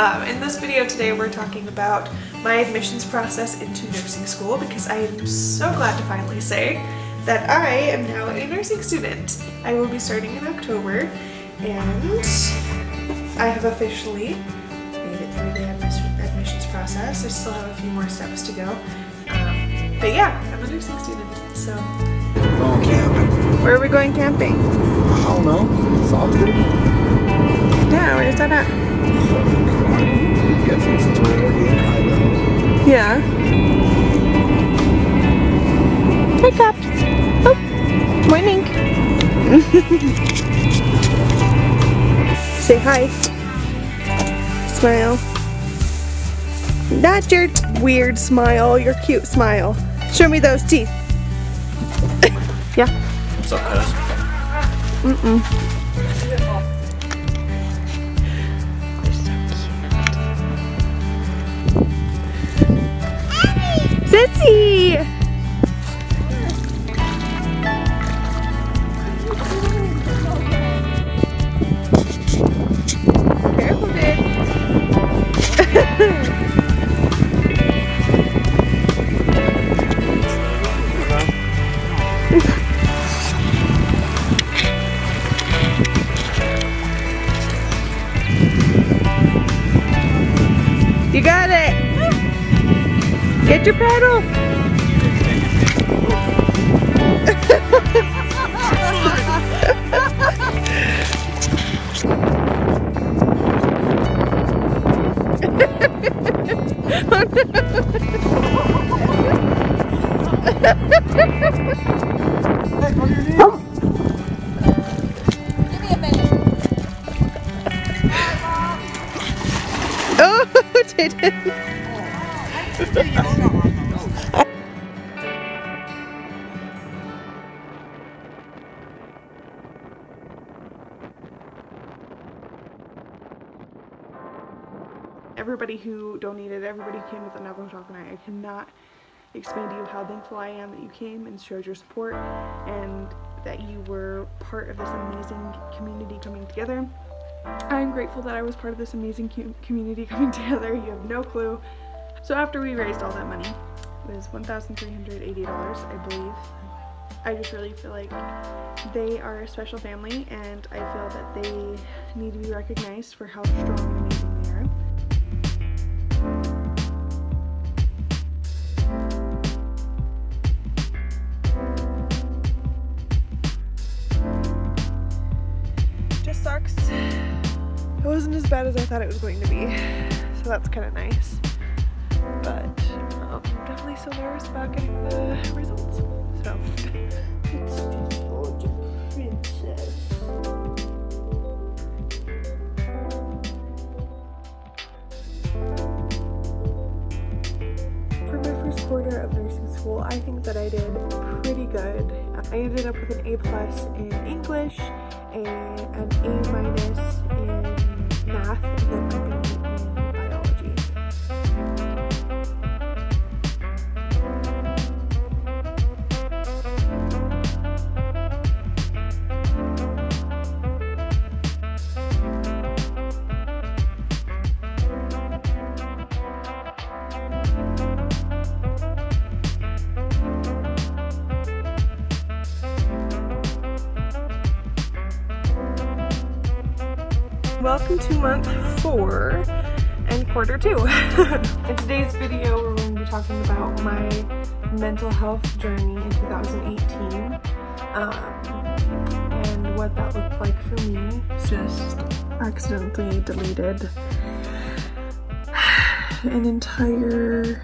Um, in this video today we're talking about my admissions process into nursing school because I am so glad to finally say that I am now a nursing student. I will be starting in October and I have officially made it through the admissions process. I still have a few more steps to go. Um, but yeah, I'm a nursing student, so. Going camping. Where are we going camping? I don't know. Salted. Yeah, where's that at? I'm guessing since we're already in Idaho. Yeah. Hey, Caps. Oh, morning. Say hi. Smile. Not your weird smile, your cute smile. Show me those teeth. yeah. What's up, cuz? Mm-mm. You got it. Get your pedal. Oh, Jaden. Everybody who donated, everybody who came to the Navajo Talk I cannot explain to you how thankful I am that you came and showed your support and that you were part of this amazing community coming together. I'm grateful that I was part of this amazing community coming together. You have no clue. So after we raised all that money, it was $1,380, I believe. I just really feel like they are a special family and I feel that they need to be recognized for how strong and amazing bad as I thought it was going to be, so that's kind of nice. But um, I'm definitely so nervous about getting the results. So it's princess. for my first quarter of nursing school, I think that I did pretty good. I ended up with an A plus in English, a, an A minus in math, and then a Welcome to month four and quarter two. In today's video, we're going to be talking about my mental health journey in 2018 um, and what that looked like for me. Just accidentally deleted an entire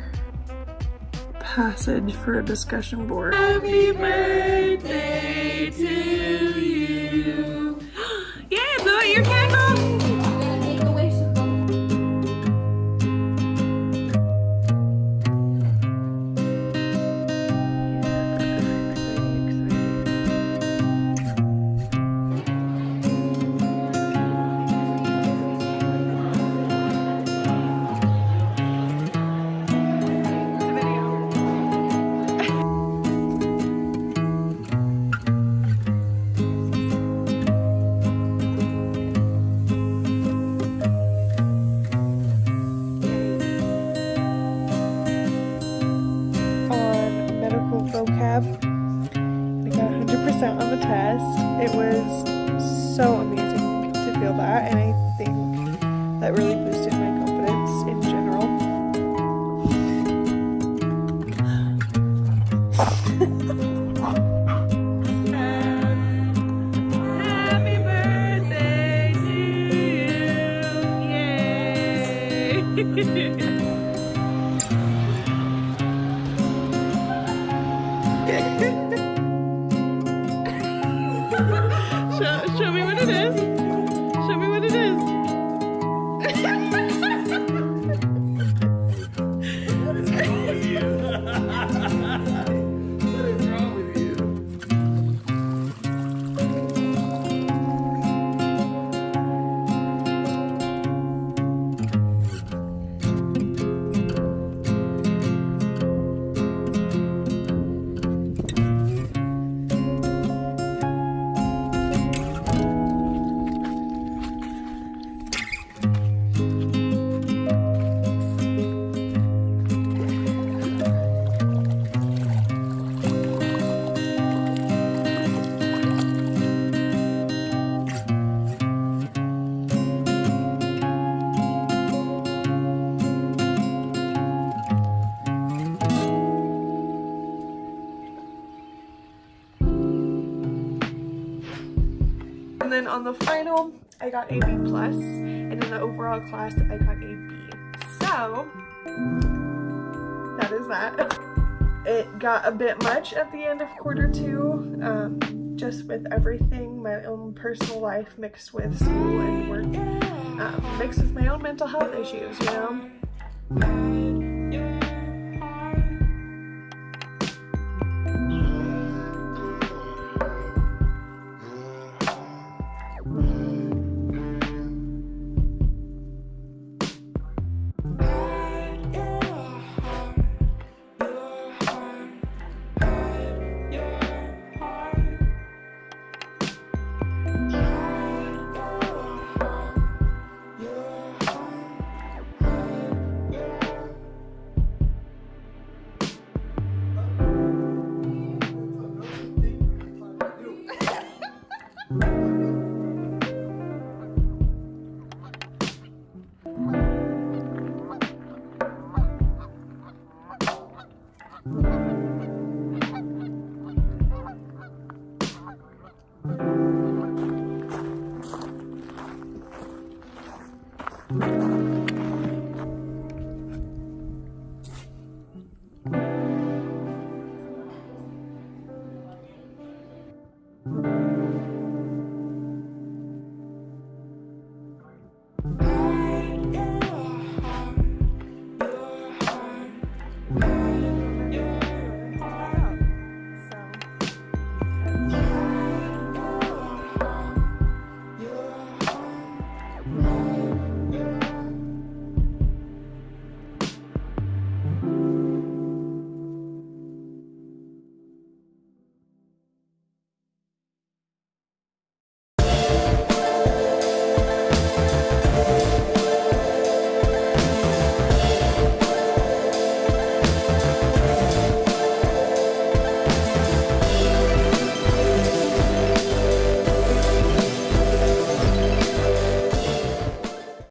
passage for a discussion board. Happy birthday to you. Yay, blow out your candle! 100% on the test. It was so amazing to feel that, and I think that really boosted my confidence in general. Hehehehe then on the final, I got a B plus, and in the overall class, I got a B. So that is that. It got a bit much at the end of quarter two, um, just with everything, my own personal life mixed with school and work, um, mixed with my own mental health issues, you know.